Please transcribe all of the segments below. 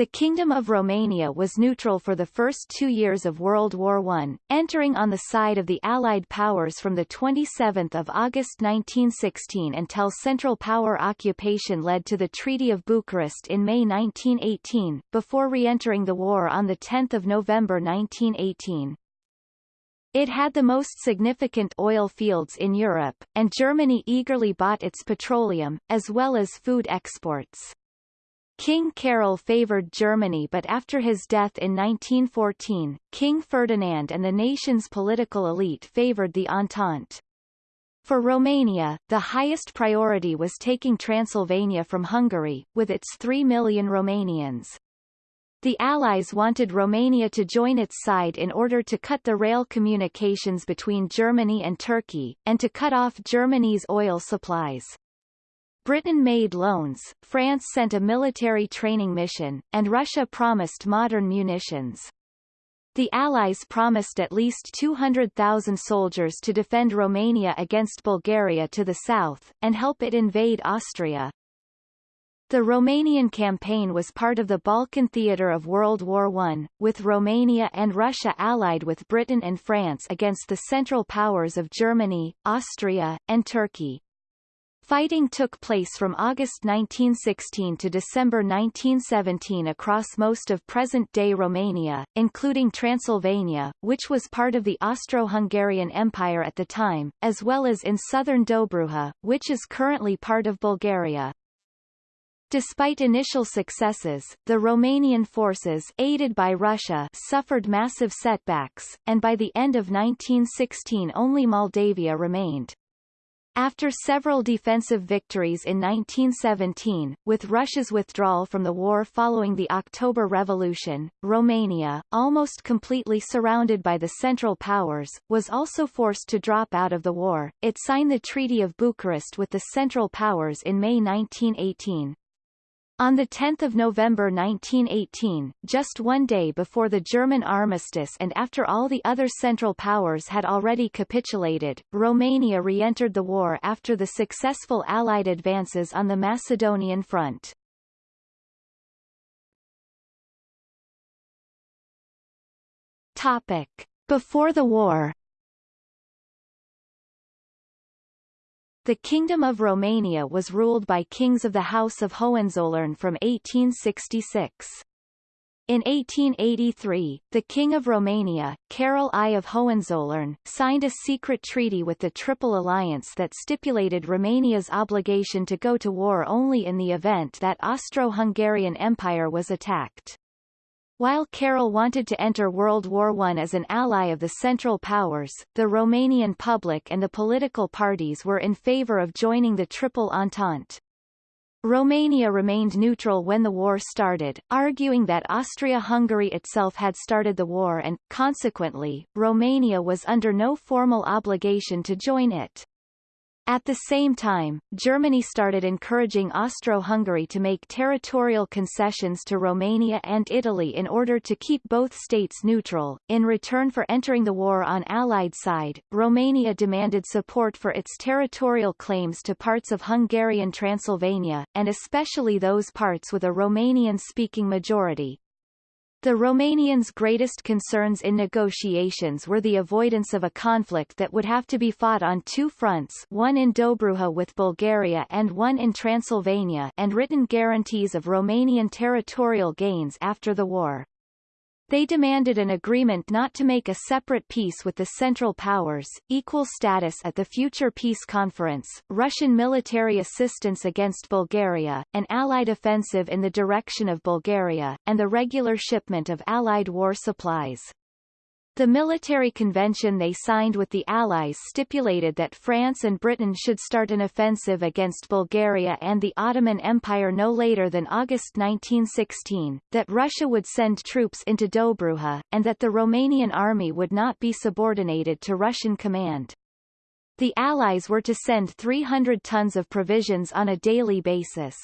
The Kingdom of Romania was neutral for the first two years of World War I, entering on the side of the Allied powers from 27 August 1916 until Central Power occupation led to the Treaty of Bucharest in May 1918, before re-entering the war on 10 November 1918. It had the most significant oil fields in Europe, and Germany eagerly bought its petroleum, as well as food exports. King Carol favoured Germany but after his death in 1914, King Ferdinand and the nation's political elite favoured the Entente. For Romania, the highest priority was taking Transylvania from Hungary, with its 3 million Romanians. The Allies wanted Romania to join its side in order to cut the rail communications between Germany and Turkey, and to cut off Germany's oil supplies. Britain made loans, France sent a military training mission, and Russia promised modern munitions. The Allies promised at least 200,000 soldiers to defend Romania against Bulgaria to the south, and help it invade Austria. The Romanian campaign was part of the Balkan theatre of World War I, with Romania and Russia allied with Britain and France against the Central Powers of Germany, Austria, and Turkey. Fighting took place from August 1916 to December 1917 across most of present-day Romania, including Transylvania, which was part of the Austro-Hungarian Empire at the time, as well as in southern Dobruja, which is currently part of Bulgaria. Despite initial successes, the Romanian forces aided by Russia suffered massive setbacks, and by the end of 1916 only Moldavia remained. After several defensive victories in 1917, with Russia's withdrawal from the war following the October Revolution, Romania, almost completely surrounded by the Central Powers, was also forced to drop out of the war. It signed the Treaty of Bucharest with the Central Powers in May 1918. On 10 November 1918, just one day before the German armistice and after all the other Central Powers had already capitulated, Romania re-entered the war after the successful Allied advances on the Macedonian front. Topic. Before the war The Kingdom of Romania was ruled by kings of the House of Hohenzollern from 1866. In 1883, the King of Romania, Carol I of Hohenzollern, signed a secret treaty with the Triple Alliance that stipulated Romania's obligation to go to war only in the event that Austro-Hungarian Empire was attacked. While Carol wanted to enter World War I as an ally of the Central Powers, the Romanian public and the political parties were in favor of joining the Triple Entente. Romania remained neutral when the war started, arguing that Austria-Hungary itself had started the war and, consequently, Romania was under no formal obligation to join it. At the same time, Germany started encouraging Austro-Hungary to make territorial concessions to Romania and Italy in order to keep both states neutral. In return for entering the war on Allied side, Romania demanded support for its territorial claims to parts of Hungarian Transylvania, and especially those parts with a Romanian-speaking majority. The Romanians' greatest concerns in negotiations were the avoidance of a conflict that would have to be fought on two fronts one in Dobruja with Bulgaria and one in Transylvania and written guarantees of Romanian territorial gains after the war. They demanded an agreement not to make a separate peace with the Central Powers, equal status at the future peace conference, Russian military assistance against Bulgaria, an Allied offensive in the direction of Bulgaria, and the regular shipment of Allied war supplies. The military convention they signed with the Allies stipulated that France and Britain should start an offensive against Bulgaria and the Ottoman Empire no later than August 1916, that Russia would send troops into Dobruja, and that the Romanian army would not be subordinated to Russian command. The Allies were to send 300 tons of provisions on a daily basis.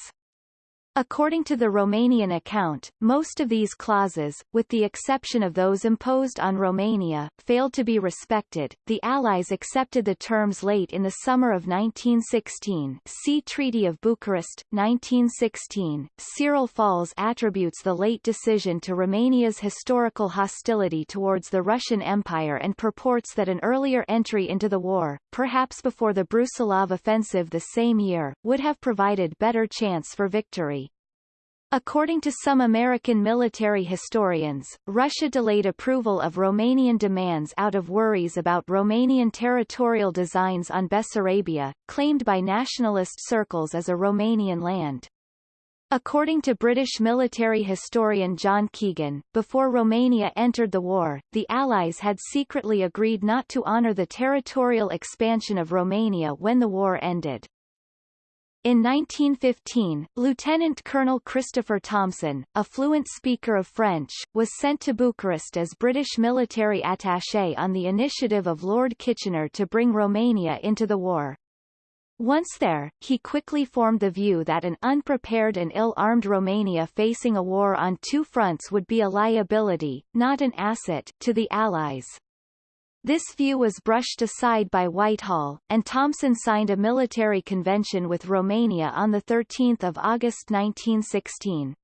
According to the Romanian account, most of these clauses, with the exception of those imposed on Romania, failed to be respected. The Allies accepted the terms late in the summer of 1916 see Treaty of Bucharest, 1916. Cyril Falls attributes the late decision to Romania's historical hostility towards the Russian Empire and purports that an earlier entry into the war, perhaps before the Brusilov offensive the same year, would have provided better chance for victory. According to some American military historians, Russia delayed approval of Romanian demands out of worries about Romanian territorial designs on Bessarabia, claimed by nationalist circles as a Romanian land. According to British military historian John Keegan, before Romania entered the war, the Allies had secretly agreed not to honour the territorial expansion of Romania when the war ended. In 1915, Lieutenant Colonel Christopher Thompson, a fluent speaker of French, was sent to Bucharest as British military attaché on the initiative of Lord Kitchener to bring Romania into the war. Once there, he quickly formed the view that an unprepared and ill-armed Romania facing a war on two fronts would be a liability, not an asset, to the Allies. This view was brushed aside by Whitehall, and Thompson signed a military convention with Romania on 13 August 1916.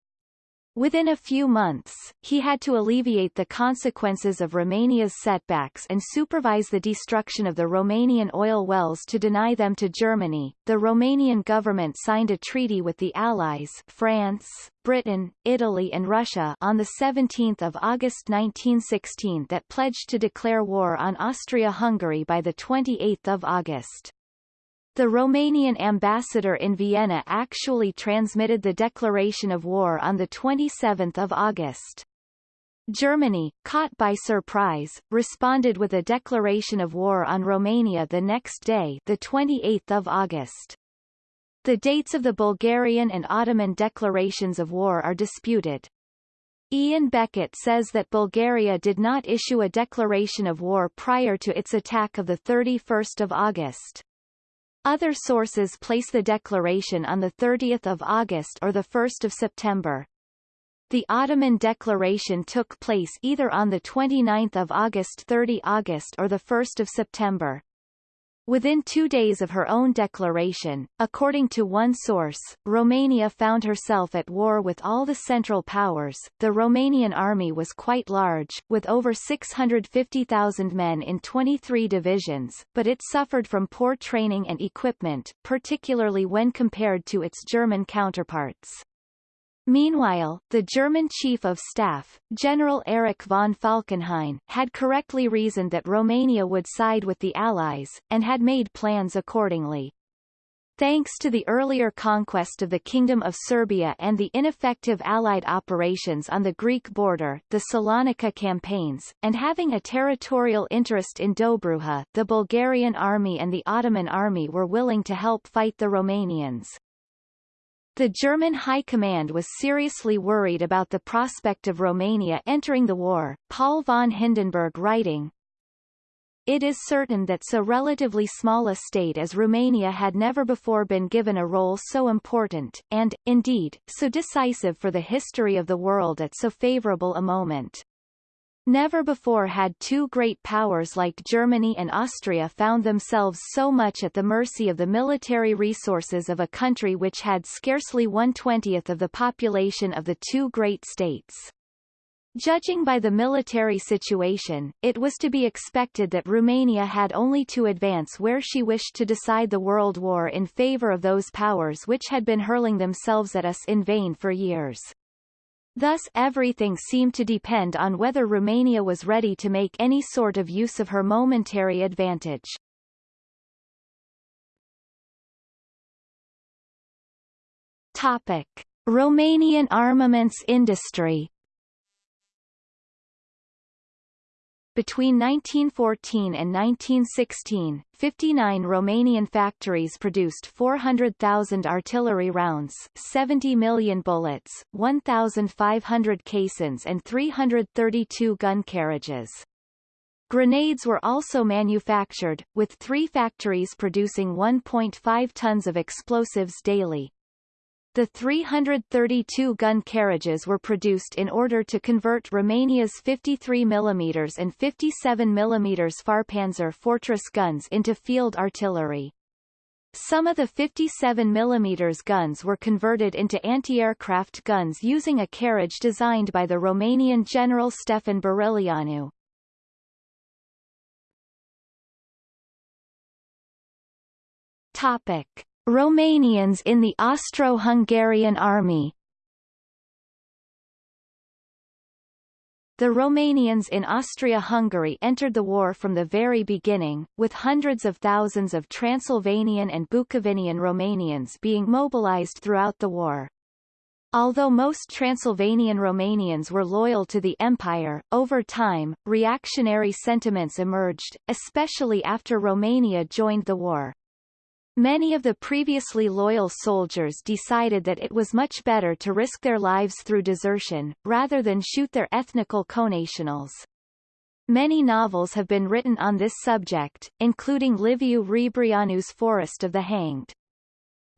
Within a few months, he had to alleviate the consequences of Romania's setbacks and supervise the destruction of the Romanian oil wells to deny them to Germany. The Romanian government signed a treaty with the Allies France, Britain, Italy and Russia on 17 August 1916 that pledged to declare war on Austria-Hungary by 28 August. The Romanian ambassador in Vienna actually transmitted the declaration of war on 27 August. Germany, caught by surprise, responded with a declaration of war on Romania the next day the 28th of August. The dates of the Bulgarian and Ottoman declarations of war are disputed. Ian Beckett says that Bulgaria did not issue a declaration of war prior to its attack of 31 August. Other sources place the declaration on 30 August or 1 September. The Ottoman declaration took place either on 29 August 30 August or 1 September. Within two days of her own declaration, according to one source, Romania found herself at war with all the Central Powers. The Romanian army was quite large, with over 650,000 men in 23 divisions, but it suffered from poor training and equipment, particularly when compared to its German counterparts. Meanwhile, the German Chief of Staff, General Erich von Falkenhayn, had correctly reasoned that Romania would side with the Allies, and had made plans accordingly. Thanks to the earlier conquest of the Kingdom of Serbia and the ineffective Allied operations on the Greek border the Salonika campaigns, and having a territorial interest in Dobruja the Bulgarian army and the Ottoman army were willing to help fight the Romanians. The German High Command was seriously worried about the prospect of Romania entering the war, Paul von Hindenburg writing, it is certain that so relatively small a state as Romania had never before been given a role so important, and, indeed, so decisive for the history of the world at so favourable a moment. Never before had two great powers like Germany and Austria found themselves so much at the mercy of the military resources of a country which had scarcely one-twentieth of the population of the two great states. Judging by the military situation, it was to be expected that Romania had only to advance where she wished to decide the World War in favor of those powers which had been hurling themselves at us in vain for years. Thus everything seemed to depend on whether Romania was ready to make any sort of use of her momentary advantage. Topic. Romanian armaments industry Between 1914 and 1916, 59 Romanian factories produced 400,000 artillery rounds, 70 million bullets, 1,500 caissons and 332 gun carriages. Grenades were also manufactured, with three factories producing 1.5 tons of explosives daily. The 332-gun carriages were produced in order to convert Romania's 53 mm and 57 mm Fahrpanzer Fortress guns into field artillery. Some of the 57 mm guns were converted into anti-aircraft guns using a carriage designed by the Romanian General Stefan Burileanu. Topic. Romanians in the Austro-Hungarian army The Romanians in Austria-Hungary entered the war from the very beginning, with hundreds of thousands of Transylvanian and Bukovinian Romanians being mobilized throughout the war. Although most Transylvanian Romanians were loyal to the empire, over time, reactionary sentiments emerged, especially after Romania joined the war. Many of the previously loyal soldiers decided that it was much better to risk their lives through desertion, rather than shoot their ethnical connationals. Many novels have been written on this subject, including Liviu Rebreanu's Forest of the Hanged.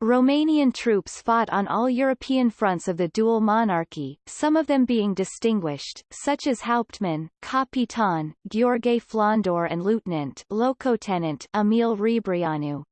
Romanian troops fought on all European fronts of the dual monarchy, some of them being distinguished, such as Hauptmann, Capitan, Gheorghe Flondor and Lieutenant Locotenent Emil Rebreanu.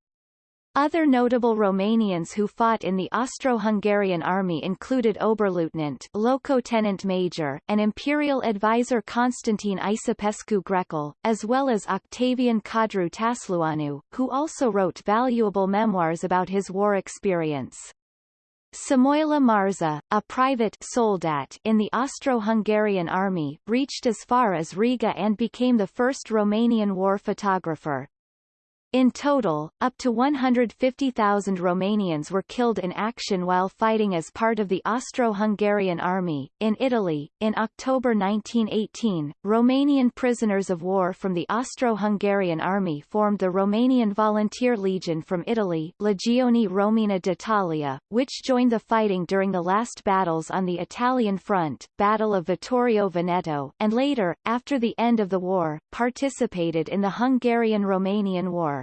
Other notable Romanians who fought in the Austro-Hungarian army included Oberleutnant Locotenent Major and Imperial advisor Constantine Isipescu Grecul, as well as Octavian Codru Tasluanu, who also wrote valuable memoirs about his war experience. Samoila Marza, a private soldat in the Austro-Hungarian army, reached as far as Riga and became the first Romanian war photographer. In total, up to 150,000 Romanians were killed in action while fighting as part of the Austro-Hungarian army. In Italy, in October 1918, Romanian prisoners of war from the Austro-Hungarian army formed the Romanian Volunteer Legion from Italy, Legione Romena d'Italia, which joined the fighting during the last battles on the Italian front, Battle of Vittorio Veneto, and later, after the end of the war, participated in the Hungarian-Romanian War.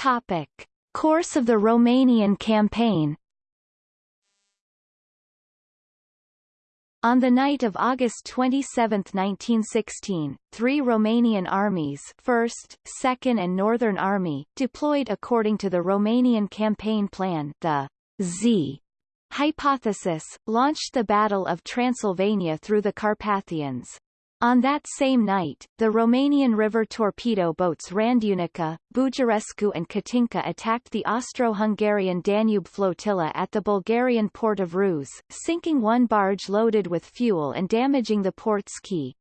Topic. Course of the Romanian campaign On the night of August 27, 1916, three Romanian armies 1st, 2nd and Northern Army, deployed according to the Romanian campaign plan the Z hypothesis, launched the Battle of Transylvania through the Carpathians. On that same night, the Romanian river torpedo boats Randunica, Bujorescu and Katinka attacked the Austro-Hungarian Danube flotilla at the Bulgarian port of Ruse, sinking one barge loaded with fuel and damaging the port's quay.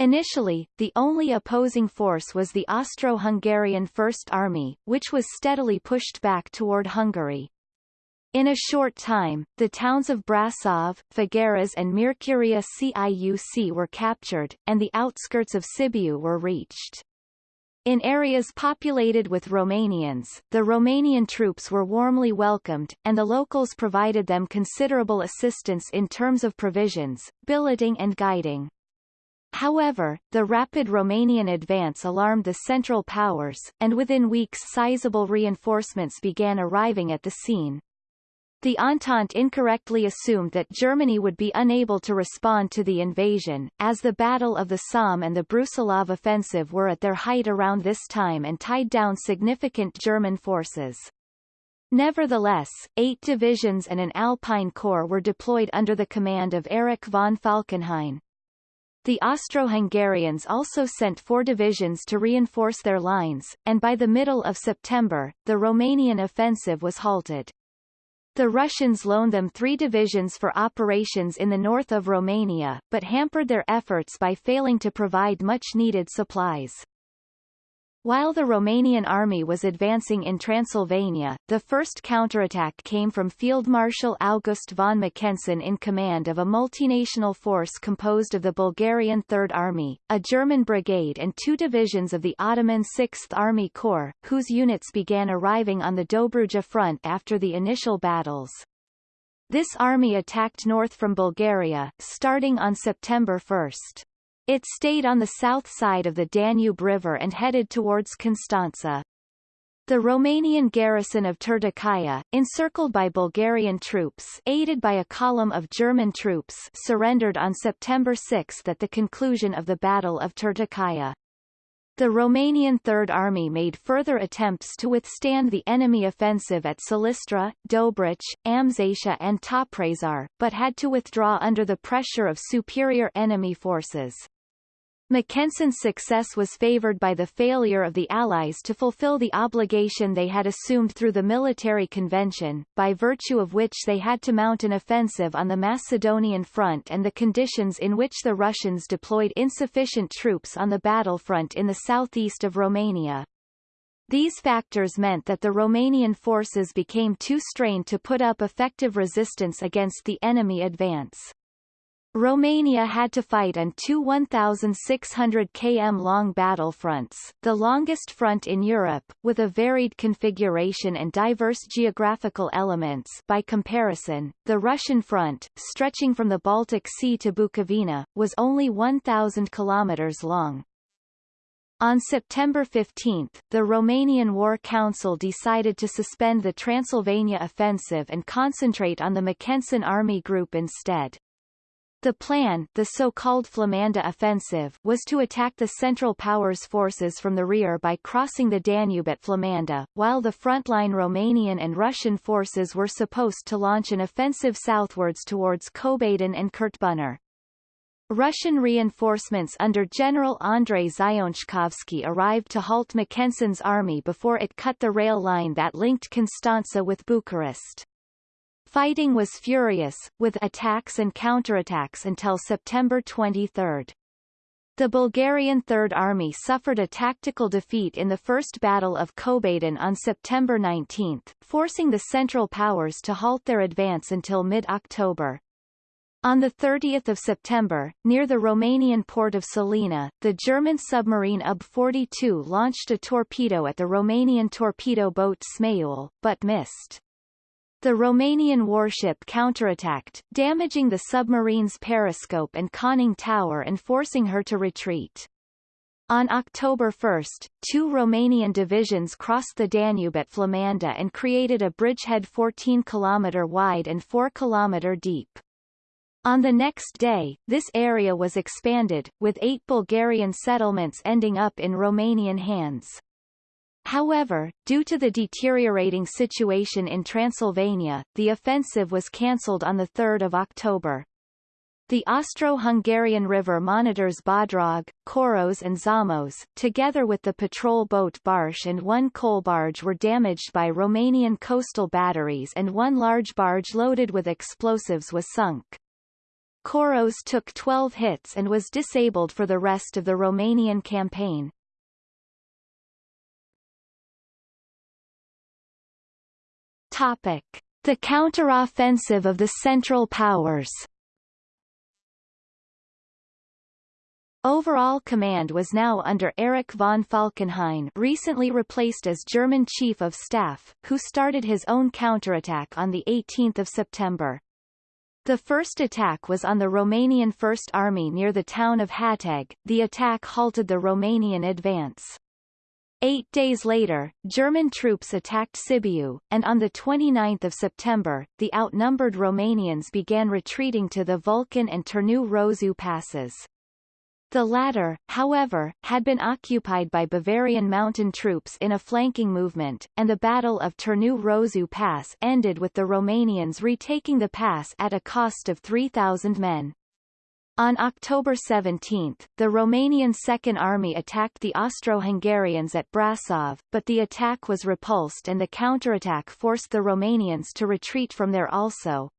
Initially, the only opposing force was the Austro-Hungarian First Army, which was steadily pushed back toward Hungary. In a short time, the towns of Brasov, Făgăraș and Miercurea Ciuc were captured, and the outskirts of Sibiu were reached. In areas populated with Romanians, the Romanian troops were warmly welcomed, and the locals provided them considerable assistance in terms of provisions, billeting and guiding. However, the rapid Romanian advance alarmed the Central Powers, and within weeks sizable reinforcements began arriving at the scene. The Entente incorrectly assumed that Germany would be unable to respond to the invasion, as the Battle of the Somme and the Brusilov offensive were at their height around this time and tied down significant German forces. Nevertheless, eight divisions and an Alpine Corps were deployed under the command of Erich von Falkenhayn. The Austro-Hungarians also sent four divisions to reinforce their lines, and by the middle of September, the Romanian offensive was halted. The Russians loaned them three divisions for operations in the north of Romania, but hampered their efforts by failing to provide much-needed supplies. While the Romanian army was advancing in Transylvania, the first counterattack came from Field Marshal August von Mackensen in command of a multinational force composed of the Bulgarian Third Army, a German brigade and two divisions of the Ottoman Sixth Army Corps, whose units began arriving on the Dobruja front after the initial battles. This army attacked north from Bulgaria, starting on September 1. It stayed on the south side of the Danube River and headed towards Constanța. The Romanian garrison of Turtucaia, encircled by Bulgarian troops aided by a column of German troops surrendered on September 6 at the conclusion of the Battle of Turtucaia. The Romanian Third Army made further attempts to withstand the enemy offensive at Silistra, Dobrich, Amzeșa and Toprezar, but had to withdraw under the pressure of superior enemy forces. Mackensen's success was favored by the failure of the Allies to fulfill the obligation they had assumed through the military convention, by virtue of which they had to mount an offensive on the Macedonian front and the conditions in which the Russians deployed insufficient troops on the battlefront in the southeast of Romania. These factors meant that the Romanian forces became too strained to put up effective resistance against the enemy advance. Romania had to fight on two 1,600 km long battle fronts, the longest front in Europe, with a varied configuration and diverse geographical elements by comparison, the Russian front, stretching from the Baltic Sea to Bukovina, was only 1,000 km long. On September 15, the Romanian War Council decided to suspend the Transylvania offensive and concentrate on the Mackensen Army Group instead. The plan the so-called Flamanda offensive was to attack the Central Powers forces from the rear by crossing the Danube at Flamanda, while the frontline Romanian and Russian forces were supposed to launch an offensive southwards towards Kobadin and Kurtbunar. Russian reinforcements under General Andrei Zayonchkovsky arrived to halt Mackensen's army before it cut the rail line that linked Constanța with Bucharest. Fighting was furious, with attacks and counterattacks until September 23. The Bulgarian Third Army suffered a tactical defeat in the First Battle of Kobadin on September 19, forcing the Central Powers to halt their advance until mid-October. On 30 September, near the Romanian port of Sulina, the German submarine UB-42 launched a torpedo at the Romanian torpedo boat Zmeiul, but missed. The Romanian warship counterattacked, damaging the submarine's periscope and conning tower and forcing her to retreat. On October 1, two Romanian divisions crossed the Danube at Flamanda and created a bridgehead 14 km wide and 4 km deep. On the next day, this area was expanded, with eight Bulgarian settlements ending up in Romanian hands. However, due to the deteriorating situation in Transylvania, the offensive was cancelled on 3 October. The Austro-Hungarian river monitors Bodrog, Koros and Szamos, together with the patrol boat Barsch and one coal barge were damaged by Romanian coastal batteries and one large barge loaded with explosives was sunk. Koros took 12 hits and was disabled for the rest of the Romanian campaign. Topic. The counteroffensive of the Central Powers Overall command was now under Erich von Falkenhayn recently replaced as German Chief of Staff, who started his own counterattack on 18 September. The first attack was on the Romanian First Army near the town of Hateg. The attack halted the Romanian advance. Eight days later, German troops attacked Sibiu, and on 29 September, the outnumbered Romanians began retreating to the Vulcan and Turnu Roșu passes. The latter, however, had been occupied by Bavarian mountain troops in a flanking movement, and the Battle of Turnu Roșu Pass ended with the Romanians retaking the pass at a cost of 3,000 men. On October 17, the Romanian Second Army attacked the Austro-Hungarians at Brasov, but the attack was repulsed and the counterattack forced the Romanians to retreat from there also.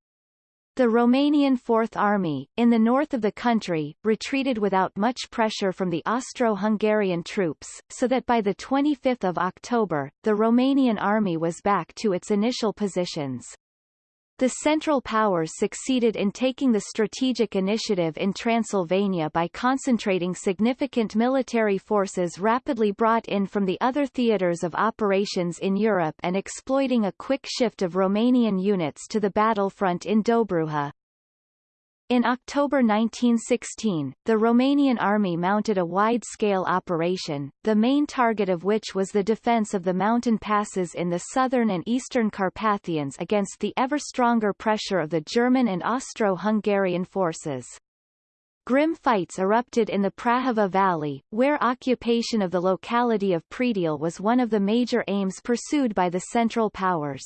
The Romanian Fourth Army, in the north of the country, retreated without much pressure from the Austro-Hungarian troops, so that by 25 October, the Romanian army was back to its initial positions. The Central Powers succeeded in taking the strategic initiative in Transylvania by concentrating significant military forces rapidly brought in from the other theatres of operations in Europe and exploiting a quick shift of Romanian units to the battlefront in Dobruja. In October 1916, the Romanian army mounted a wide-scale operation, the main target of which was the defense of the mountain passes in the southern and eastern Carpathians against the ever-stronger pressure of the German and Austro-Hungarian forces. Grim fights erupted in the Prahova Valley, where occupation of the locality of Predeal was one of the major aims pursued by the Central Powers.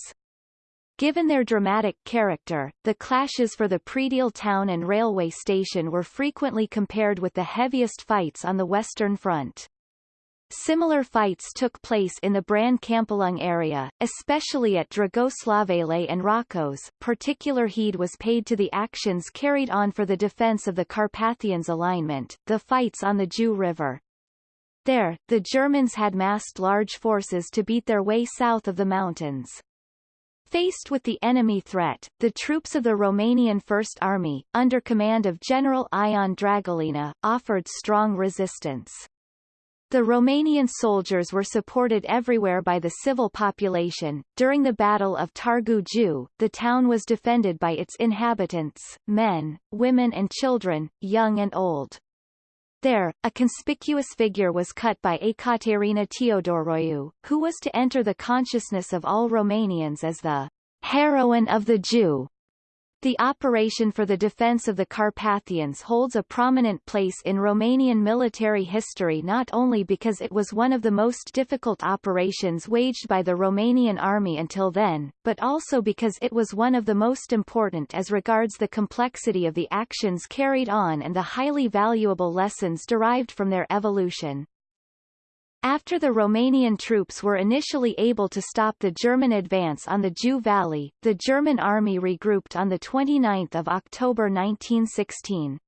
Given their dramatic character, the clashes for the Predeal town and railway station were frequently compared with the heaviest fights on the Western Front. Similar fights took place in the Bran Câmpulung area, especially at Dragoslavele and Rakos. Particular heed was paid to the actions carried on for the defense of the Carpathians alignment, the fights on the Jiu River. There, the Germans had massed large forces to beat their way south of the mountains. Faced with the enemy threat, the troops of the Romanian First Army, under command of General Ion Dragalina, offered strong resistance. The Romanian soldiers were supported everywhere by the civil population. During the Battle of Targu Jiu, the town was defended by its inhabitants, men, women and children, young and old. There, a conspicuous figure was cut by Ekaterina Teodoroiu, who was to enter the consciousness of all Romanians as the heroine of the Jiu. The operation for the defense of the Carpathians holds a prominent place in Romanian military history not only because it was one of the most difficult operations waged by the Romanian army until then, but also because it was one of the most important as regards the complexity of the actions carried on and the highly valuable lessons derived from their evolution. After the Romanian troops were initially able to stop the German advance on the Jiu Valley, the German army regrouped on 29 October 1916.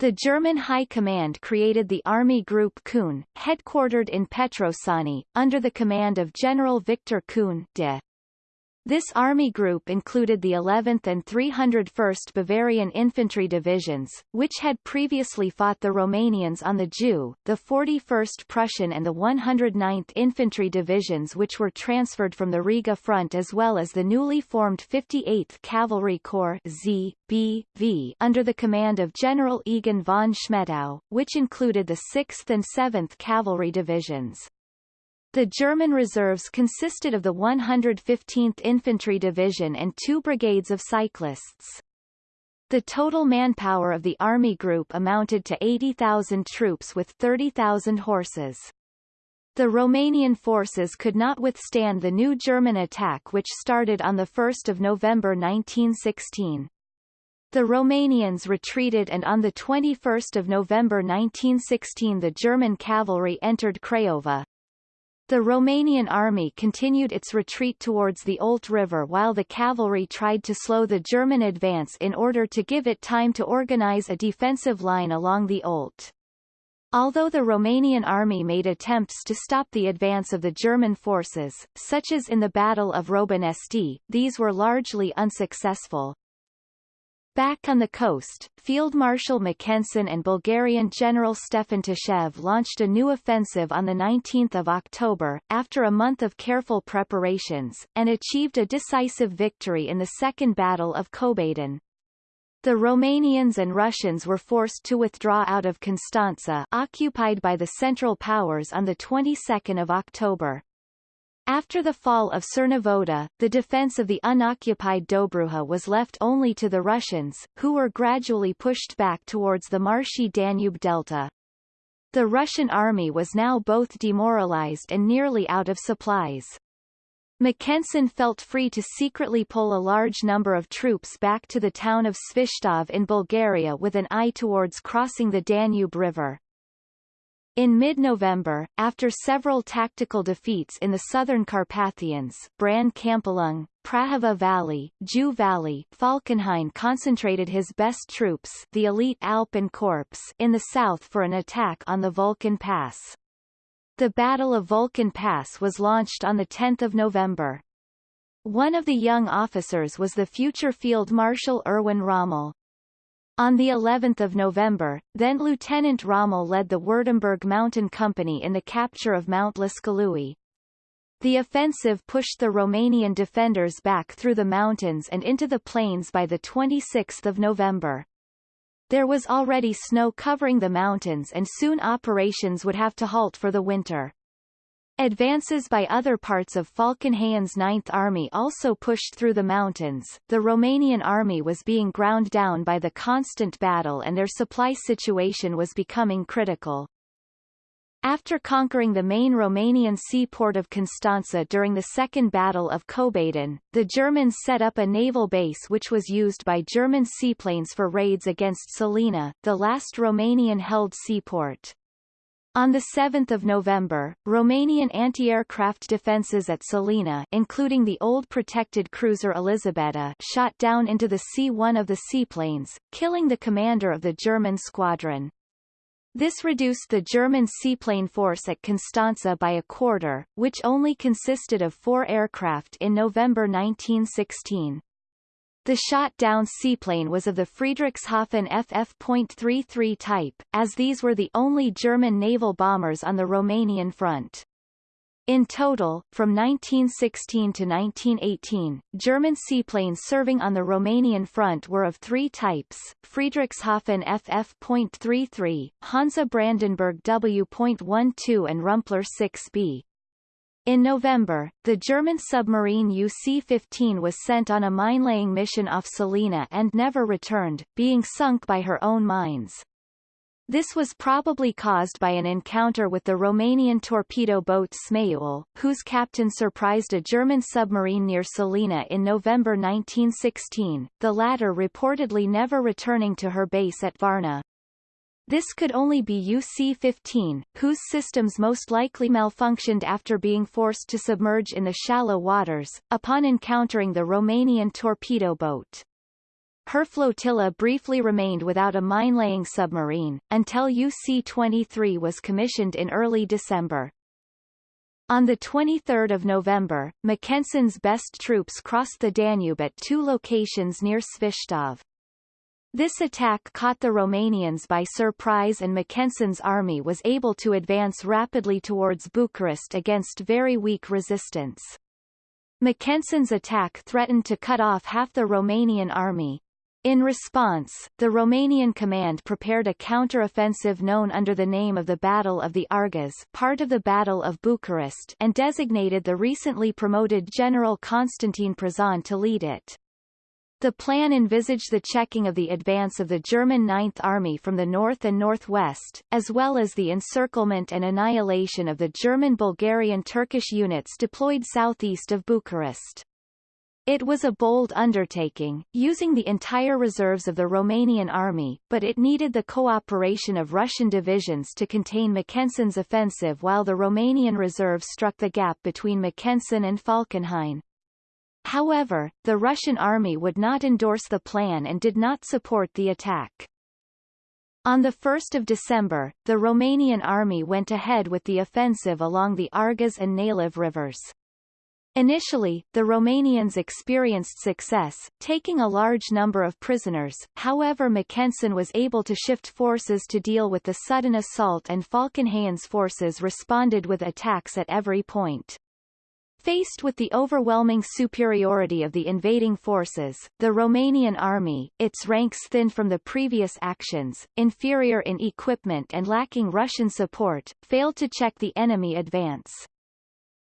The German High Command created the Army Group Kuhn, headquartered in Petrosani, under the command of General Victor Kuhn de this army group included the 11th and 301st Bavarian Infantry Divisions, which had previously fought the Romanians on the Jiu, the 41st Prussian and the 109th Infantry Divisions which were transferred from the Riga front as well as the newly formed 58th Cavalry Corps ZBV under the command of General Egon von Schmettau, which included the 6th and 7th Cavalry Divisions. The German reserves consisted of the 115th Infantry Division and two brigades of cyclists. The total manpower of the army group amounted to 80,000 troops with 30,000 horses. The Romanian forces could not withstand the new German attack which started on 1 November 1916. The Romanians retreated and on 21 November 1916 the German cavalry entered Craiova. The Romanian army continued its retreat towards the Olt River while the cavalry tried to slow the German advance in order to give it time to organize a defensive line along the Olt. Although the Romanian army made attempts to stop the advance of the German forces, such as in the Battle of Robanesti, these were largely unsuccessful. Back on the coast, Field Marshal Mackensen and Bulgarian General Stefan Tashev launched a new offensive on 19 October, after a month of careful preparations, and achieved a decisive victory in the Second Battle of Kobadin. The Romanians and Russians were forced to withdraw out of Constanța occupied by the Central Powers on the 22nd of October. After the fall of Cernavodă, the defense of the unoccupied Dobruja was left only to the Russians, who were gradually pushed back towards the marshy Danube delta. The Russian army was now both demoralized and nearly out of supplies. Mackensen felt free to secretly pull a large number of troops back to the town of Svistov in Bulgaria with an eye towards crossing the Danube River. In mid-November, after several tactical defeats in the southern Carpathians Bran Câmpulung, Prahova Valley, Jiu Valley Falkenhayn concentrated his best troops the elite Alpen Corps in the south for an attack on the Vulcan Pass. The Battle of Vulcan Pass was launched on 10 November. One of the young officers was the future Field Marshal Erwin Rommel. On the 11th of November, then Lieutenant Rommel led the Württemberg Mountain Company in the capture of Mount Lascului. The offensive pushed the Romanian defenders back through the mountains and into the plains by 26 November. There was already snow covering the mountains and soon operations would have to halt for the winter. Advances by other parts of Falkenhayn's Ninth Army also pushed through the mountains. The Romanian army was being ground down by the constant battle and their supply situation was becoming critical. After conquering the main Romanian seaport of Constanța during the Second Battle of Kobadin, the Germans set up a naval base which was used by German seaplanes for raids against Sulina, the last Romanian-held seaport. On 7 November, Romanian anti-aircraft defences at Sulina including the old protected cruiser Elisabeta shot down into the C-1 of the seaplanes, killing the commander of the German squadron. This reduced the German seaplane force at Constanța by a quarter, which only consisted of four aircraft in November 1916. The shot-down seaplane was of the Friedrichshafen FF.33 type, as these were the only German naval bombers on the Romanian front. In total, from 1916 to 1918, German seaplanes serving on the Romanian front were of three types, Friedrichshafen FF.33, Hansa Brandenburg W.12 and Rumpler 6B. In November, the German submarine UC-15 was sent on a mine-laying mission off Sulina and never returned, being sunk by her own mines. This was probably caused by an encounter with the Romanian torpedo boat Zmeiul, whose captain surprised a German submarine near Sulina in November 1916, the latter reportedly never returning to her base at Varna. This could only be UC-15, whose systems most likely malfunctioned after being forced to submerge in the shallow waters, upon encountering the Romanian torpedo boat. Her flotilla briefly remained without a mine-laying submarine, until UC-23 was commissioned in early December. On 23 November, Mackensen's best troops crossed the Danube at two locations near Svistov. This attack caught the Romanians by surprise and Mackensen's army was able to advance rapidly towards Bucharest against very weak resistance. Mackensen's attack threatened to cut off half the Romanian army, in response, the Romanian command prepared a counter-offensive known under the name of the Battle of the Argeș part of the Battle of Bucharest and designated the recently promoted General Constantin Prezan to lead it. The plan envisaged the checking of the advance of the German Ninth Army from the north and northwest, as well as the encirclement and annihilation of the German-Bulgarian Turkish units deployed southeast of Bucharest. It was a bold undertaking, using the entire reserves of the Romanian army, but it needed the cooperation of Russian divisions to contain Mackensen's offensive while the Romanian reserve struck the gap between Mackensen and Falkenhayn. However, the Russian army would not endorse the plan and did not support the attack. On 1 December, the Romanian army went ahead with the offensive along the Argeș and Naliv rivers. Initially, the Romanians experienced success, taking a large number of prisoners, however Mackensen was able to shift forces to deal with the sudden assault and Falkenhayn's forces responded with attacks at every point. Faced with the overwhelming superiority of the invading forces, the Romanian army, its ranks thin from the previous actions, inferior in equipment and lacking Russian support, failed to check the enemy advance.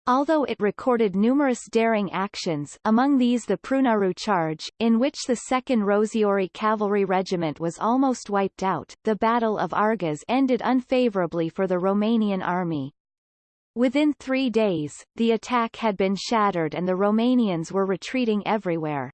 Although it recorded numerous daring actions among these the Prunaru Charge, in which the 2nd Roșiori Cavalry Regiment was almost wiped out, the Battle of Argeș ended unfavorably for the Romanian army. Within three days, the attack had been shattered and the Romanians were retreating everywhere.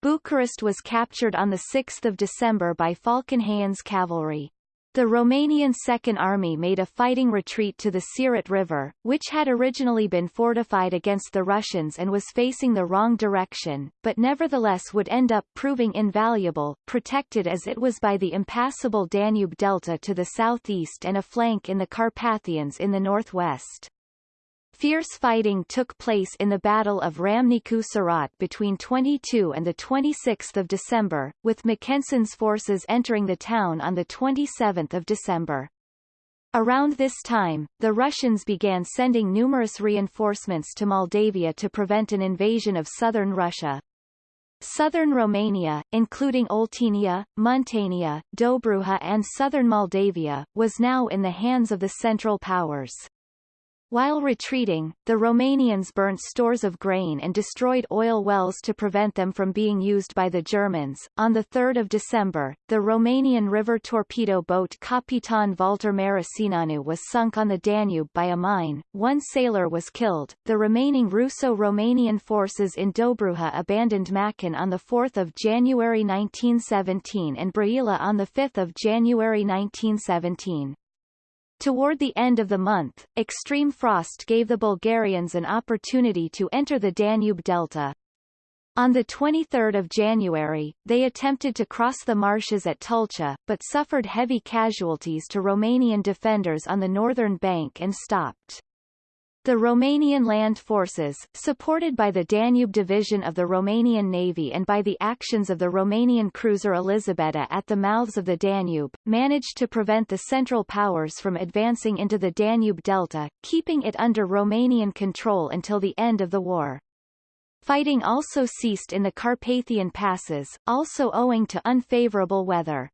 Bucharest was captured on 6 December by Falkenhayn's cavalry. The Romanian Second Army made a fighting retreat to the Siret River, which had originally been fortified against the Russians and was facing the wrong direction, but nevertheless would end up proving invaluable, protected as it was by the impassable Danube Delta to the southeast and a flank in the Carpathians in the northwest. Fierce fighting took place in the Battle of Râmnicu Sărat between 22 and 26 December, with Mackensen's forces entering the town on 27 December. Around this time, the Russians began sending numerous reinforcements to Moldavia to prevent an invasion of southern Russia. Southern Romania, including Oltenia, Muntenia, Dobruja and southern Moldavia, was now in the hands of the Central Powers. While retreating, the Romanians burnt stores of grain and destroyed oil wells to prevent them from being used by the Germans. On 3 December, the Romanian river torpedo boat Capitan Valter Maracineanu was sunk on the Danube by a mine, one sailor was killed, the remaining Russo-Romanian forces in Dobruja abandoned Macon on 4 January 1917 and Brăila on 5 January 1917. Toward the end of the month, extreme frost gave the Bulgarians an opportunity to enter the Danube delta. On 23 January, they attempted to cross the marshes at Tulcea, but suffered heavy casualties to Romanian defenders on the northern bank and stopped. The Romanian land forces, supported by the Danube Division of the Romanian Navy and by the actions of the Romanian cruiser Elisabeta at the mouths of the Danube, managed to prevent the Central Powers from advancing into the Danube Delta, keeping it under Romanian control until the end of the war. Fighting also ceased in the Carpathian passes, also owing to unfavorable weather.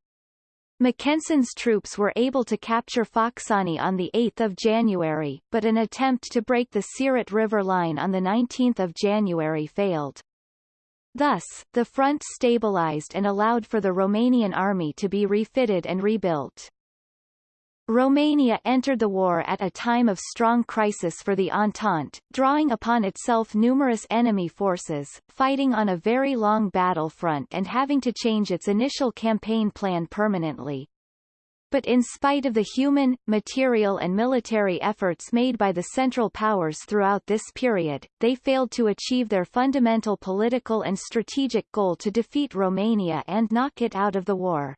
Mackensen's troops were able to capture Focșani on 8 January, but an attempt to break the Siret River line on 19 January failed. Thus, the front stabilized and allowed for the Romanian army to be refitted and rebuilt. Romania entered the war at a time of strong crisis for the Entente, drawing upon itself numerous enemy forces, fighting on a very long battle front and having to change its initial campaign plan permanently. But in spite of the human, material and military efforts made by the Central Powers throughout this period, they failed to achieve their fundamental political and strategic goal to defeat Romania and knock it out of the war.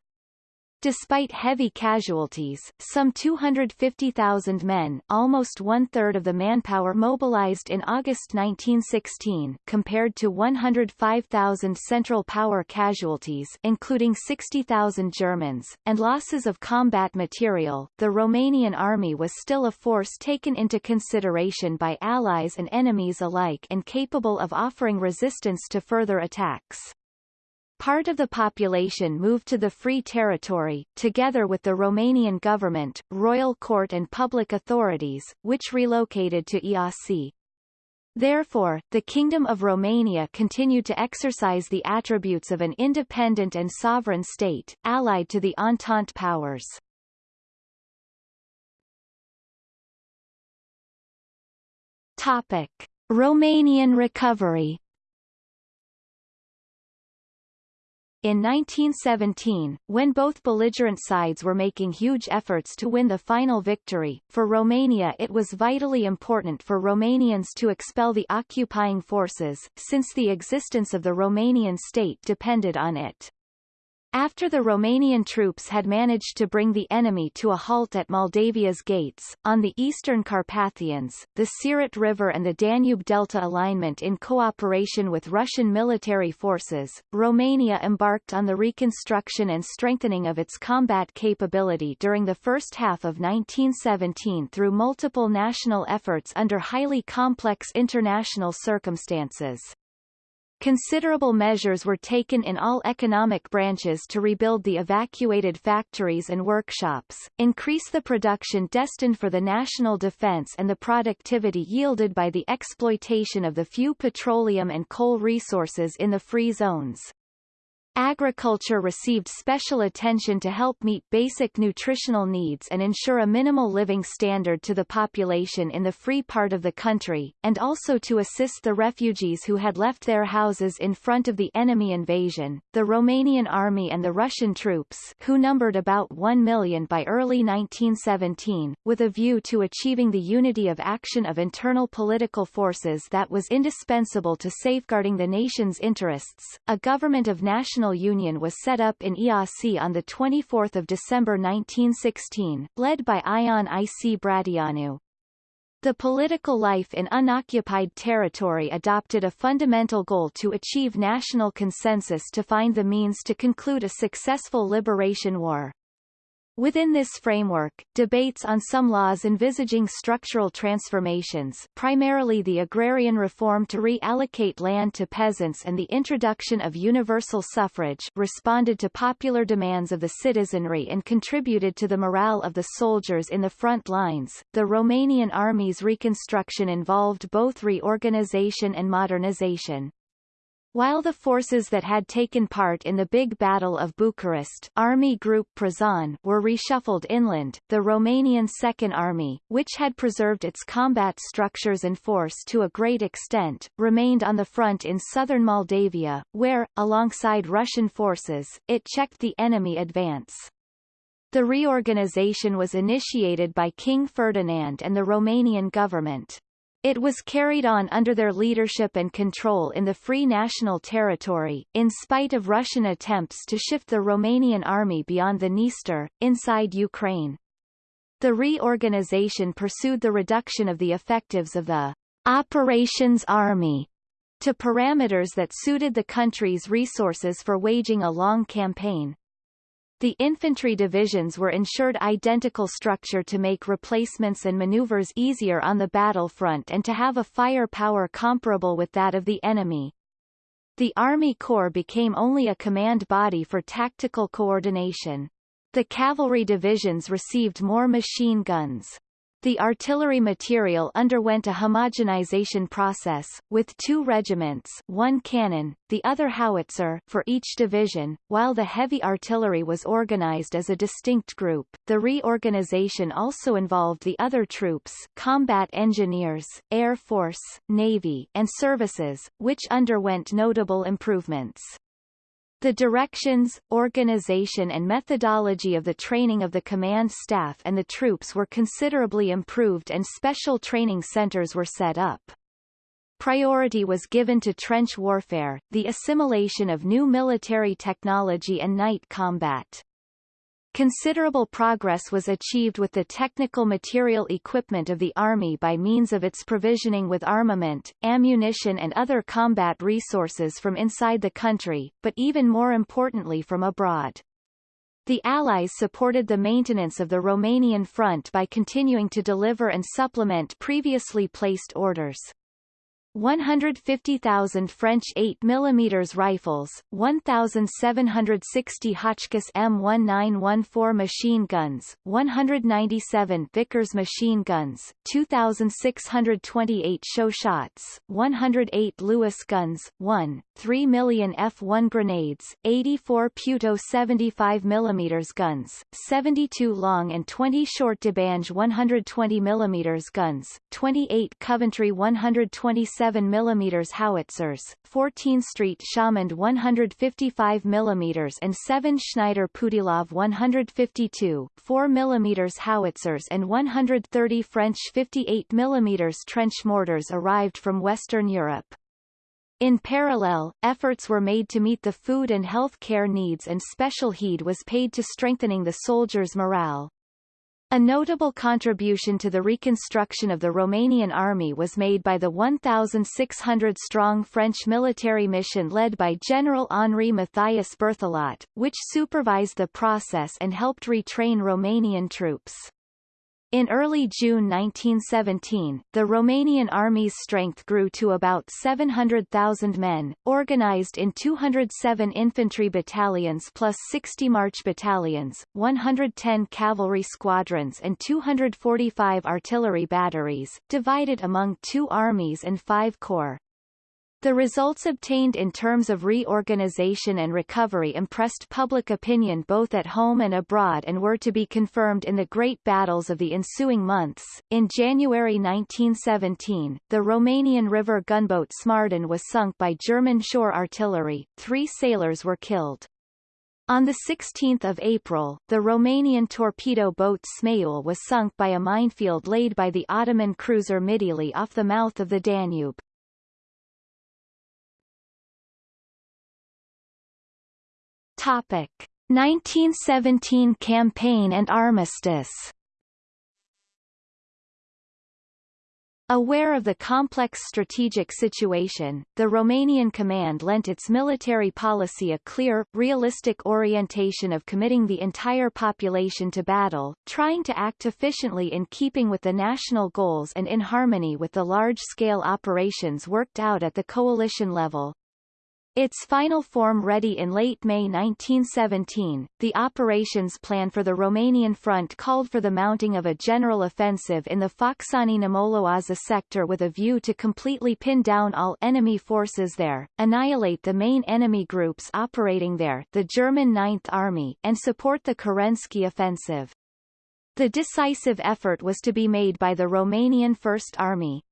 Despite heavy casualties, some 250,000 men almost one-third of the manpower mobilized in August 1916 compared to 105,000 Central Power casualties including 60,000 Germans, and losses of combat material, the Romanian army was still a force taken into consideration by allies and enemies alike and capable of offering resistance to further attacks. Part of the population moved to the Free Territory, together with the Romanian government, royal court and public authorities, which relocated to Iasi. Therefore, the Kingdom of Romania continued to exercise the attributes of an independent and sovereign state, allied to the Entente powers. Topic. Romanian recovery In 1917, when both belligerent sides were making huge efforts to win the final victory, for Romania it was vitally important for Romanians to expel the occupying forces, since the existence of the Romanian state depended on it. After the Romanian troops had managed to bring the enemy to a halt at Moldavia's gates, on the eastern Carpathians, the Siret River and the Danube Delta alignment in cooperation with Russian military forces, Romania embarked on the reconstruction and strengthening of its combat capability during the first half of 1917 through multiple national efforts under highly complex international circumstances. Considerable measures were taken in all economic branches to rebuild the evacuated factories and workshops, increase the production destined for the national defense and the productivity yielded by the exploitation of the few petroleum and coal resources in the free zones. Agriculture received special attention to help meet basic nutritional needs and ensure a minimal living standard to the population in the free part of the country, and also to assist the refugees who had left their houses in front of the enemy invasion. The Romanian army and the Russian troops, who numbered about 1 million by early 1917, with a view to achieving the unity of action of internal political forces that was indispensable to safeguarding the nation's interests, a government of national National Union was set up in Iasi on 24 December 1916, led by Ion I. C. Brătianu. The political life in unoccupied territory adopted a fundamental goal to achieve national consensus to find the means to conclude a successful liberation war. Within this framework, debates on some laws envisaging structural transformations primarily the agrarian reform to reallocate land to peasants and the introduction of universal suffrage responded to popular demands of the citizenry and contributed to the morale of the soldiers in the front lines. The Romanian army's reconstruction involved both reorganization and modernization. While the forces that had taken part in the Big Battle of Bucharest Army Group Prezan were reshuffled inland, the Romanian Second Army, which had preserved its combat structures and force to a great extent, remained on the front in southern Moldavia, where, alongside Russian forces, it checked the enemy advance. The reorganization was initiated by King Ferdinand and the Romanian government. It was carried on under their leadership and control in the Free National Territory, in spite of Russian attempts to shift the Romanian army beyond the Dniester, inside Ukraine. The reorganization pursued the reduction of the effectives of the Operations Army to parameters that suited the country's resources for waging a long campaign. The infantry divisions were ensured identical structure to make replacements and maneuvers easier on the battlefront and to have a firepower comparable with that of the enemy. The Army Corps became only a command body for tactical coordination. The cavalry divisions received more machine guns. The artillery material underwent a homogenization process, with two regiments one cannon, the other howitzer for each division, while the heavy artillery was organized as a distinct group. The reorganization also involved the other troops combat engineers, Air Force, Navy, and services, which underwent notable improvements. The directions, organization and methodology of the training of the command staff and the troops were considerably improved and special training centers were set up. Priority was given to trench warfare, the assimilation of new military technology and night combat. Considerable progress was achieved with the technical material equipment of the Army by means of its provisioning with armament, ammunition and other combat resources from inside the country, but even more importantly from abroad. The Allies supported the maintenance of the Romanian front by continuing to deliver and supplement previously placed orders. 150,000 French 8 mm rifles, 1,760 Hotchkiss M1914 machine guns, 197 Vickers machine guns, 2,628 Chauchats, 108 Lewis guns, 1, 3 million F1 grenades, 84 Puteaux 75 mm guns, 72 long and 20 short De Bange 120 mm guns, 28 Coventry 127 7 mm howitzers, 14 Street Chamond 155 mm and 7 Schneider Putilov 152, 4 mm howitzers and 130 French 58 mm trench mortars arrived from Western Europe. In parallel, efforts were made to meet the food and health care needs and special heed was paid to strengthening the soldiers' morale. A notable contribution to the reconstruction of the Romanian army was made by the 1,600-strong French military mission led by General Henri Matthias Berthelot, which supervised the process and helped retrain Romanian troops. In early June 1917, the Romanian army's strength grew to about 700,000 men, organized in 207 infantry battalions plus 60 march battalions, 110 cavalry squadrons and 245 artillery batteries, divided among two armies and five corps. The results obtained in terms of reorganization and recovery impressed public opinion both at home and abroad and were to be confirmed in the great battles of the ensuing months. In January 1917, the Romanian river gunboat Smardan was sunk by German shore artillery, three sailors were killed. On 16 April, the Romanian torpedo boat Smeul was sunk by a minefield laid by the Ottoman cruiser Midili off the mouth of the Danube. Topic: 1917 campaign and armistice. Aware of the complex strategic situation, the Romanian command lent its military policy a clear, realistic orientation of committing the entire population to battle, trying to act efficiently in keeping with the national goals and in harmony with the large-scale operations worked out at the coalition level. Its final form ready in late May 1917, the operations plan for the Romanian front called for the mounting of a general offensive in the Focșani-Namoloaza sector with a view to completely pin down all enemy forces there, annihilate the main enemy groups operating there the German Ninth Army and support the Kerensky offensive. The decisive effort was to be made by the Romanian First Army.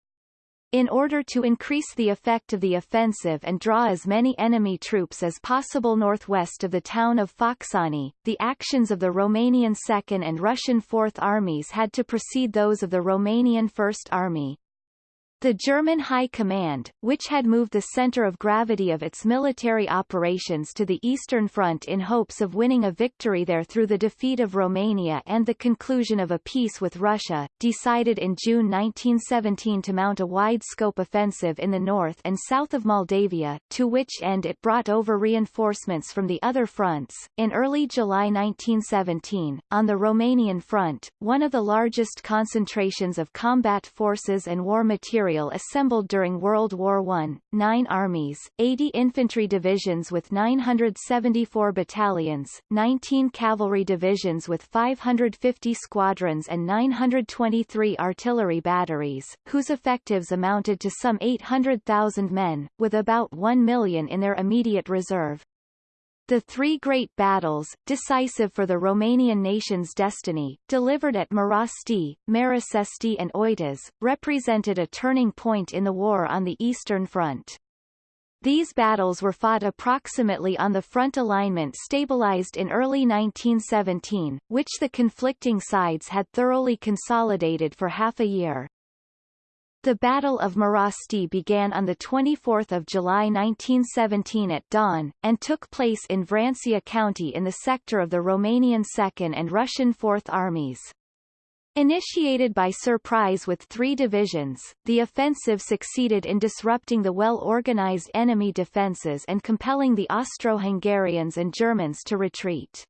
In order to increase the effect of the offensive and draw as many enemy troops as possible northwest of the town of Focșani, the actions of the Romanian Second and Russian Fourth Armies had to precede those of the Romanian First Army. The German High Command, which had moved the center of gravity of its military operations to the Eastern Front in hopes of winning a victory there through the defeat of Romania and the conclusion of a peace with Russia, decided in June 1917 to mount a wide-scope offensive in the north and south of Moldavia, to which end it brought over reinforcements from the other fronts. In early July 1917, on the Romanian front, one of the largest concentrations of combat forces and war material material assembled during World War I, nine armies, 80 infantry divisions with 974 battalions, 19 cavalry divisions with 550 squadrons and 923 artillery batteries, whose effectives amounted to some 800,000 men, with about 1 million in their immediate reserve. The three great battles, decisive for the Romanian nation's destiny, delivered at Marasti, Marasesti and Oituz, represented a turning point in the war on the Eastern Front. These battles were fought approximately on the front alignment stabilized in early 1917, which the conflicting sides had thoroughly consolidated for half a year. The Battle of Marasti began on 24 July 1917 at dawn, and took place in Vrancea County in the sector of the Romanian Second and Russian Fourth Armies. Initiated by surprise with three divisions, the offensive succeeded in disrupting the well-organized enemy defences and compelling the Austro-Hungarians and Germans to retreat.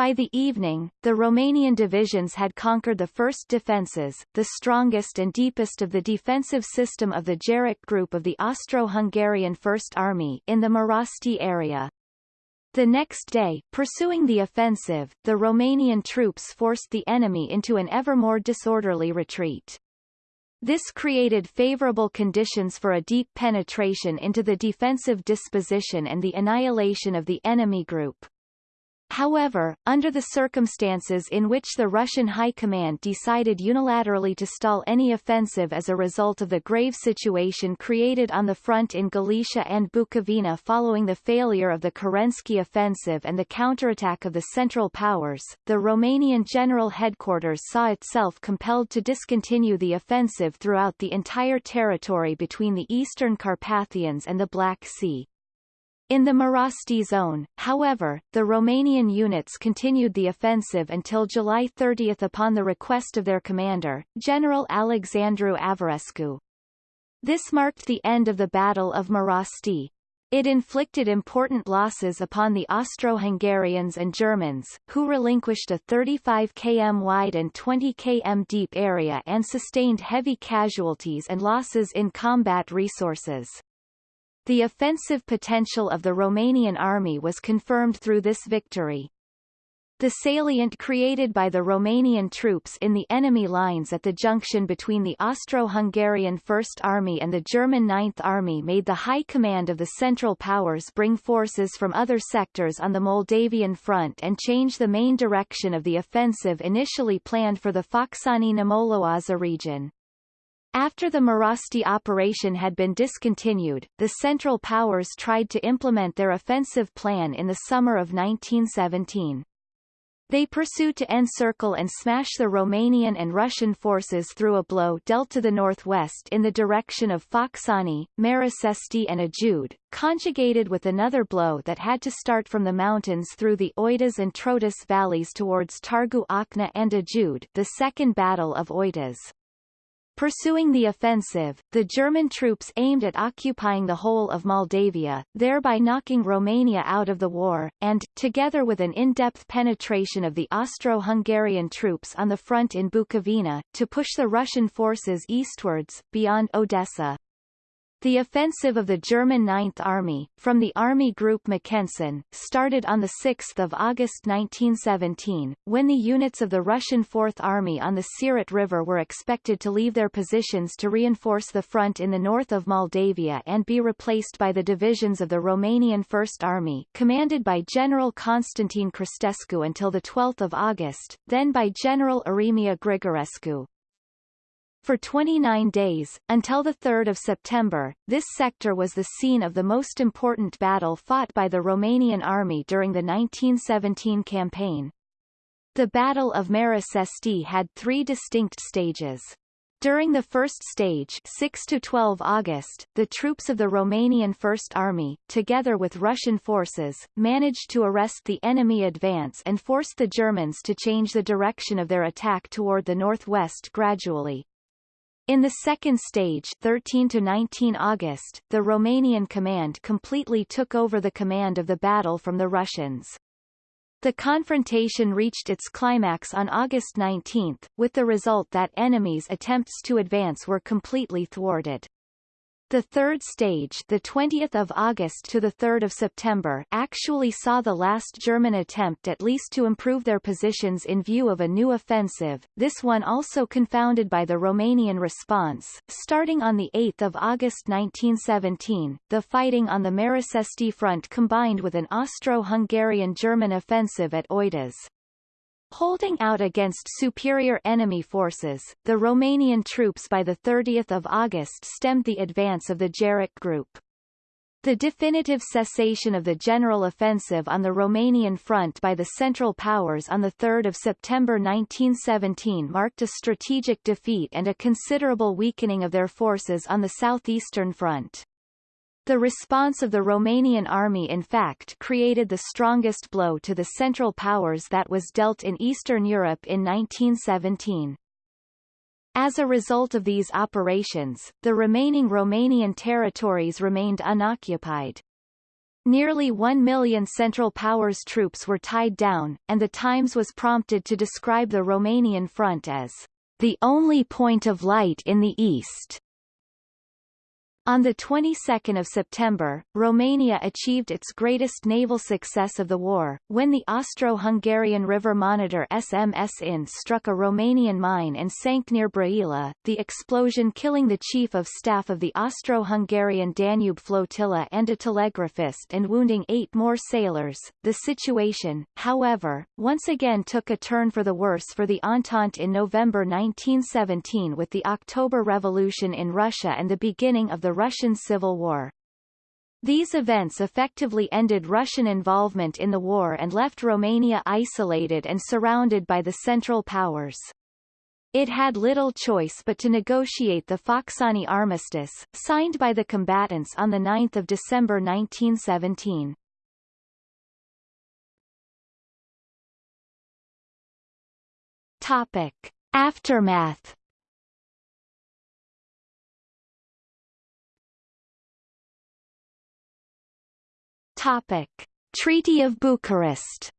By the evening, the Romanian divisions had conquered the first defences, the strongest and deepest of the defensive system of the Gerok Group of the Austro-Hungarian First Army in the Marasti area. The next day, pursuing the offensive, the Romanian troops forced the enemy into an ever more disorderly retreat. This created favorable conditions for a deep penetration into the defensive disposition and the annihilation of the enemy group. However, under the circumstances in which the Russian High Command decided unilaterally to stall any offensive as a result of the grave situation created on the front in Galicia and Bukovina following the failure of the Kerensky offensive and the counterattack of the Central Powers, the Romanian General Headquarters saw itself compelled to discontinue the offensive throughout the entire territory between the Eastern Carpathians and the Black Sea. In the Marasti zone, however, the Romanian units continued the offensive until July 30 upon the request of their commander, General Alexandru Averescu. This marked the end of the Battle of Marasti. It inflicted important losses upon the Austro-Hungarians and Germans, who relinquished a 35 km wide and 20 km deep area and sustained heavy casualties and losses in combat resources. The offensive potential of the Romanian army was confirmed through this victory. The salient created by the Romanian troops in the enemy lines at the junction between the Austro-Hungarian First Army and the German Ninth Army made the High Command of the Central Powers bring forces from other sectors on the Moldavian front and change the main direction of the offensive initially planned for the Focșani-Namoloaza region. After the Marasti operation had been discontinued, the Central Powers tried to implement their offensive plan in the summer of 1917. They pursued to encircle and smash the Romanian and Russian forces through a blow dealt to the northwest in the direction of Focșani, Marasesti and Ajud, conjugated with another blow that had to start from the mountains through the Oituz and Trotus valleys towards Targu Ocna and Ajud the Second Battle of Oituz. Pursuing the offensive, the German troops aimed at occupying the whole of Moldavia, thereby knocking Romania out of the war, and, together with an in-depth penetration of the Austro-Hungarian troops on the front in Bukovina, to push the Russian forces eastwards, beyond Odessa. The offensive of the German Ninth Army, from the Army Group Mackensen, started on 6 August 1917, when the units of the Russian Fourth Army on the Siret River were expected to leave their positions to reinforce the front in the north of Moldavia and be replaced by the divisions of the Romanian First Army, commanded by General Constantin Cristescu until 12 August, then by General Eremia Grigorescu. For 29 days, until 3 September, this sector was the scene of the most important battle fought by the Romanian army during the 1917 campaign. The Battle of Marasesti had three distinct stages. During the first stage 6 to 12 August, the troops of the Romanian First Army, together with Russian forces, managed to arrest the enemy advance and forced the Germans to change the direction of their attack toward the northwest gradually. In the second stage 13 to 19 August, the Romanian command completely took over the command of the battle from the Russians. The confrontation reached its climax on August 19, with the result that enemies' attempts to advance were completely thwarted. The third stage, the 20th of August to the 3rd of September, actually saw the last German attempt at least to improve their positions in view of a new offensive. This one also confounded by the Romanian response. Starting on the 8th of August 1917, the fighting on the Marasesti front combined with an Austro-Hungarian German offensive at Oituz. Holding out against superior enemy forces, the Romanian troops by 30 August stemmed the advance of the Gerok Group. The definitive cessation of the general offensive on the Romanian front by the Central Powers on 3 September 1917 marked a strategic defeat and a considerable weakening of their forces on the southeastern front. The response of the Romanian army in fact created the strongest blow to the Central Powers that was dealt in Eastern Europe in 1917. As a result of these operations, the remaining Romanian territories remained unoccupied. Nearly one million Central Powers troops were tied down, and the Times was prompted to describe the Romanian front as the only point of light in the east. On the 22nd of September, Romania achieved its greatest naval success of the war, when the Austro-Hungarian river monitor SMS Inn struck a Romanian mine and sank near Brăila, the explosion killing the chief of staff of the Austro-Hungarian Danube flotilla and a telegraphist and wounding eight more sailors. The situation, however, once again took a turn for the worse for the Entente in November 1917 with the October Revolution in Russia and the beginning of the Russian Civil War. These events effectively ended Russian involvement in the war and left Romania isolated and surrounded by the Central Powers. It had little choice but to negotiate the Focșani Armistice, signed by the combatants on 9 December 1917. Topic. Aftermath Topic. Treaty of Bucharest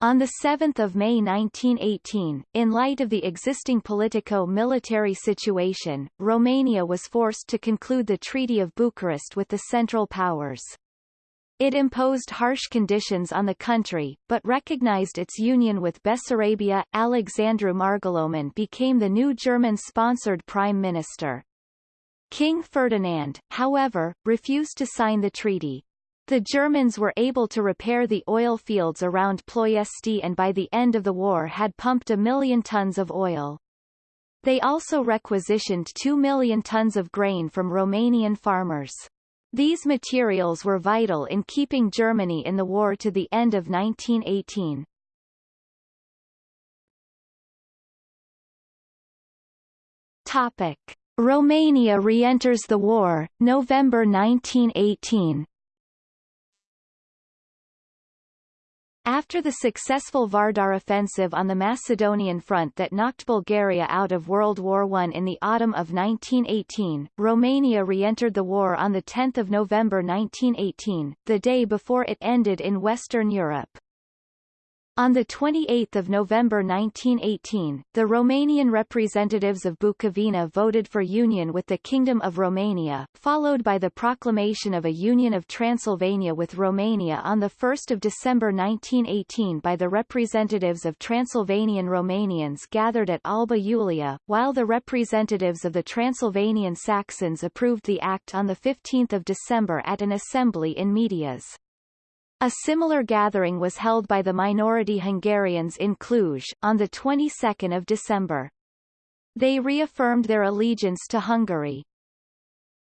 On 7 May 1918, in light of the existing politico-military situation, Romania was forced to conclude the Treaty of Bucharest with the Central Powers. It imposed harsh conditions on the country, but recognized its union with Bessarabia. Alexandru Marghiloman became the new German-sponsored prime minister. King Ferdinand, however, refused to sign the treaty. The Germans were able to repair the oil fields around Ploiesti and by the end of the war had pumped a million tons of oil. They also requisitioned 2 million tons of grain from Romanian farmers. These materials were vital in keeping Germany in the war to the end of 1918. Topic. Romania re-enters the war, November 1918 After the successful Vardar offensive on the Macedonian front that knocked Bulgaria out of World War I in the autumn of 1918, Romania re-entered the war on 10 November 1918, the day before it ended in Western Europe. On 28 November 1918, the Romanian representatives of Bukovina voted for union with the Kingdom of Romania, followed by the proclamation of a Union of Transylvania with Romania on 1 December 1918 by the representatives of Transylvanian Romanians gathered at Alba Iulia, while the representatives of the Transylvanian Saxons approved the act on 15 December at an assembly in Medias. A similar gathering was held by the minority Hungarians in Cluj, on the 22nd of December. They reaffirmed their allegiance to Hungary.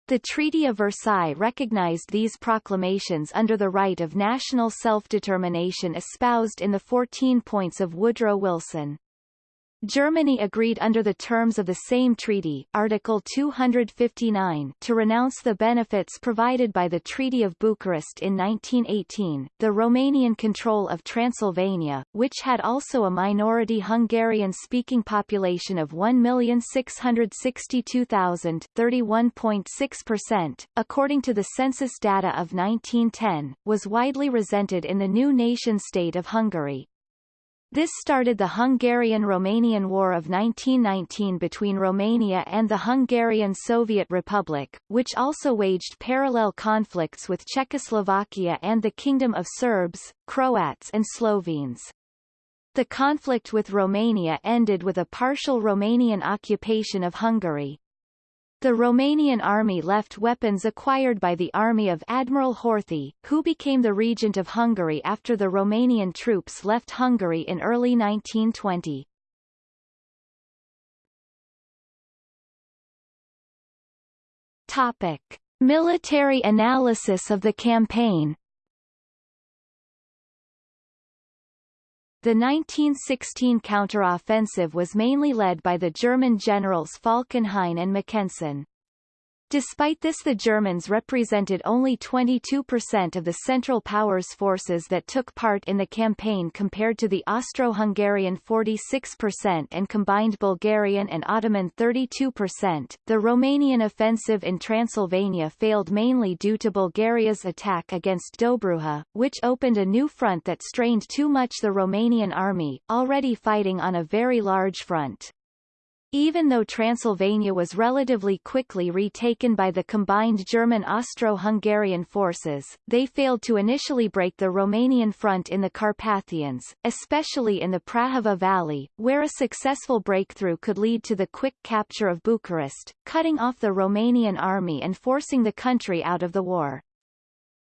The Treaty of Versailles recognized these proclamations under the right of national self-determination espoused in the 14 points of Woodrow Wilson. Germany agreed under the terms of the same treaty Article 259 to renounce the benefits provided by the Treaty of Bucharest in 1918. The Romanian control of Transylvania, which had also a minority Hungarian-speaking population of 1,662,000 31.6%, according to the census data of 1910, was widely resented in the new nation-state of Hungary. This started the Hungarian-Romanian War of 1919 between Romania and the Hungarian Soviet Republic, which also waged parallel conflicts with Czechoslovakia and the Kingdom of Serbs, Croats and Slovenes. The conflict with Romania ended with a partial Romanian occupation of Hungary. The Romanian army left weapons acquired by the army of Admiral Horthy, who became the regent of Hungary after the Romanian troops left Hungary in early 1920. Topic. Military analysis of the campaign The 1916 counter-offensive was mainly led by the German generals Falkenhayn and Mackensen. Despite this the Germans represented only 22% of the Central Powers forces that took part in the campaign compared to the Austro-Hungarian 46% and combined Bulgarian and Ottoman 32%. The Romanian offensive in Transylvania failed mainly due to Bulgaria's attack against Dobruja, which opened a new front that strained too much the Romanian army, already fighting on a very large front. Even though Transylvania was relatively quickly retaken by the combined German-Austro-Hungarian forces, they failed to initially break the Romanian front in the Carpathians, especially in the Prahova Valley, where a successful breakthrough could lead to the quick capture of Bucharest, cutting off the Romanian army and forcing the country out of the war.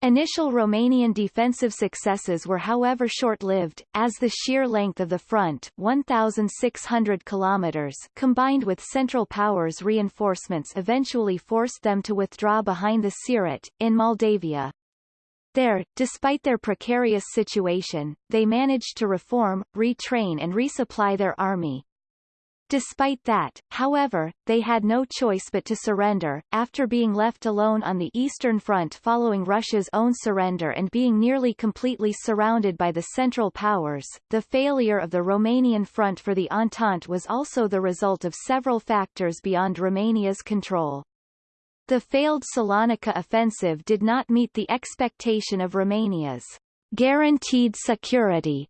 Initial Romanian defensive successes were however short-lived, as the sheer length of the front 1,600 kilometers combined with Central Powers reinforcements eventually forced them to withdraw behind the Siret, in Moldavia. There, despite their precarious situation, they managed to reform, retrain and resupply their army, Despite that, however, they had no choice but to surrender, after being left alone on the Eastern Front following Russia's own surrender and being nearly completely surrounded by the Central Powers. The failure of the Romanian front for the Entente was also the result of several factors beyond Romania's control. The failed Salonika offensive did not meet the expectation of Romania's guaranteed security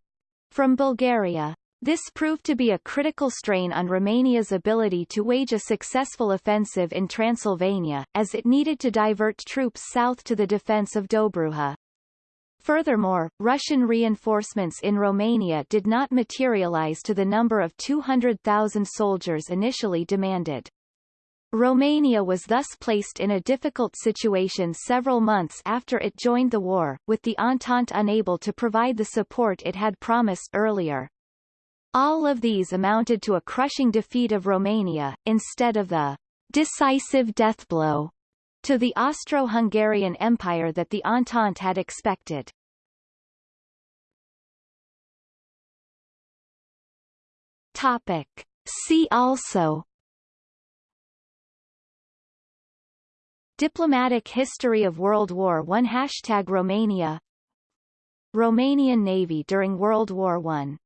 from Bulgaria. This proved to be a critical strain on Romania's ability to wage a successful offensive in Transylvania, as it needed to divert troops south to the defense of Dobruja. Furthermore, Russian reinforcements in Romania did not materialize to the number of 200,000 soldiers initially demanded. Romania was thus placed in a difficult situation several months after it joined the war, with the Entente unable to provide the support it had promised earlier. All of these amounted to a crushing defeat of Romania, instead of the decisive deathblow to the Austro-Hungarian Empire that the Entente had expected. Topic. See also Diplomatic history of World War I Hashtag Romania Romanian Navy during World War I.